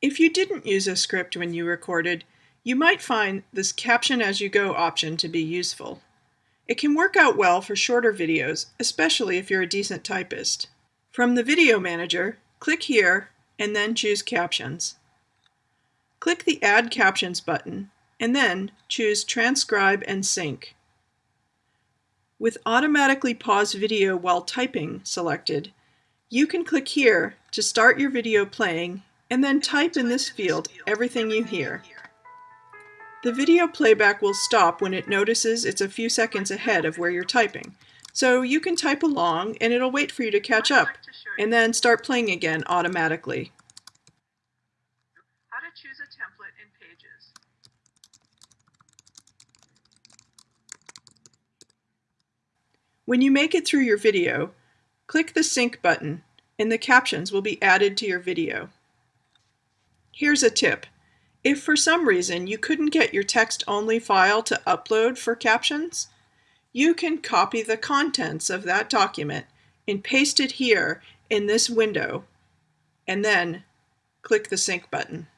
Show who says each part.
Speaker 1: If you didn't use a script when you recorded, you might find this Caption as you go option to be useful. It can work out well for shorter videos, especially if you're a decent typist. From the Video Manager, click here and then choose Captions. Click the Add Captions button and then choose Transcribe and Sync. With Automatically Pause Video While Typing selected, you can click here to start your video playing and then type in this field everything you hear. The video playback will stop when it notices it's a few seconds ahead of where you're typing. So you can type along and it'll wait for you to catch up and then start playing again automatically.
Speaker 2: How to choose a template in Pages.
Speaker 1: When you make it through your video, click the Sync button and the captions will be added to your video. Here's a tip. If for some reason you couldn't get your text-only file to upload for captions, you can copy the contents of that document and paste it here in this window, and then click the Sync button.